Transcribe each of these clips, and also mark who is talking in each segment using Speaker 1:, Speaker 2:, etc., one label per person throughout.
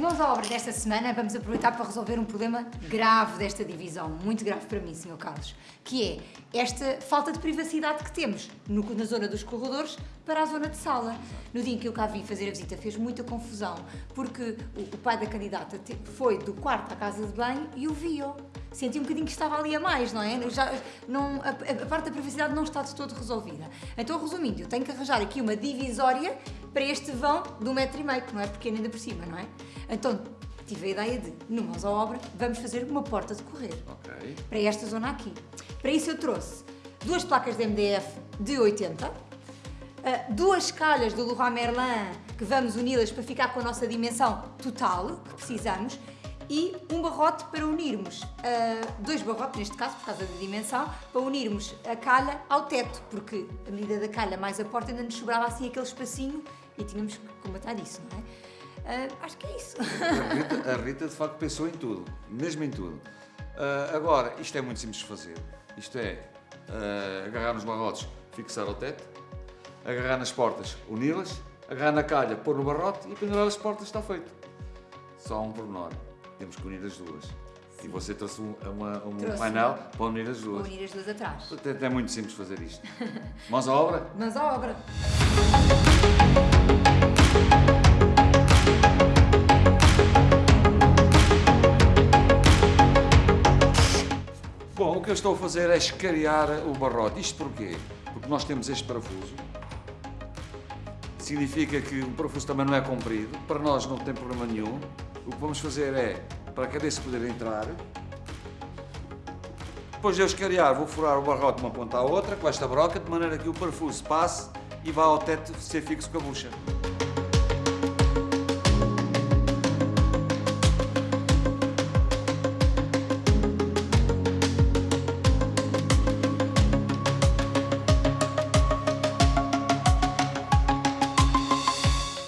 Speaker 1: Mãos à obra desta semana, vamos aproveitar para resolver um problema grave desta divisão, muito grave para mim, Sr. Carlos, que é esta falta de privacidade que temos no, na zona dos corredores para a zona de sala. No dia em que eu cá vim fazer a visita fez muita confusão, porque o, o pai da candidata te, foi do quarto à casa de banho e o viu. Senti um bocadinho que estava ali a mais, não é? Já, não, a, a parte da privacidade não está de todo resolvida. Então, resumindo, eu tenho que arranjar aqui uma divisória para este vão de um metro e meio, que não é pequeno ainda por cima, não é? Então, tive a ideia de, no Mãos à Obra, vamos fazer uma porta de correr.
Speaker 2: Ok.
Speaker 1: Para esta zona aqui. Para isso eu trouxe duas placas de MDF de 80, ah, duas calhas do Leroy Merlin, que vamos uni-las para ficar com a nossa dimensão total, que precisamos, e um barrote para unirmos, uh, dois barrotes neste caso, por causa da dimensão, para unirmos a calha ao teto, porque a medida da calha mais a porta ainda nos sobrava assim aquele espacinho e tínhamos que combatar isso, não é? Uh, acho que é isso.
Speaker 2: A Rita, a Rita, de facto pensou em tudo, mesmo em tudo. Uh, agora, isto é muito simples de fazer. Isto é agarrar nos barrotes, fixar ao teto, agarrar nas portas, uni-las, agarrar na calha, pôr no barrote e pendurar as portas, está feito. Só um pormenor. Temos que unir as duas. Sim. E você trouxe um, uma, um trouxe painel para unir as duas.
Speaker 1: Para unir as duas atrás.
Speaker 2: Portanto, é muito simples fazer isto. Mãos à obra?
Speaker 1: Mãos à obra.
Speaker 2: Bom, o que eu estou a fazer é escariar o barrote. Isto porquê? Porque nós temos este parafuso. Significa que o parafuso também não é comprido. Para nós não tem problema nenhum. O que vamos fazer é, para a cabeça poder entrar, depois de eu escariar, vou furar o barrote de uma ponta à outra com esta broca, de maneira que o parafuso passe e vá ao teto ser fixo com a bucha.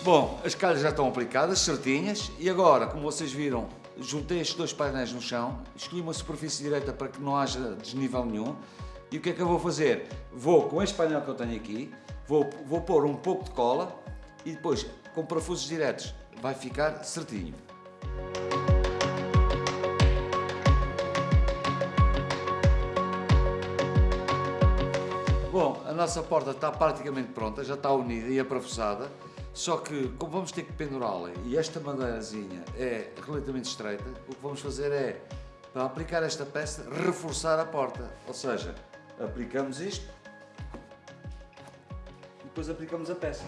Speaker 2: Bom, as calhas já estão aplicadas, certinhas, e agora, como vocês viram, juntei estes dois painéis no chão, escolhi uma superfície direita para que não haja desnível nenhum, e o que é que eu vou fazer? Vou, com este painel que eu tenho aqui, vou, vou pôr um pouco de cola, e depois, com parafusos diretos, vai ficar certinho. Bom, a nossa porta está praticamente pronta, já está unida e aparafusada. Só que, como vamos ter que pendurá-la e esta madeirazinha é relativamente estreita, o que vamos fazer é, para aplicar esta peça, reforçar a porta. Ou seja, aplicamos isto e depois aplicamos a peça.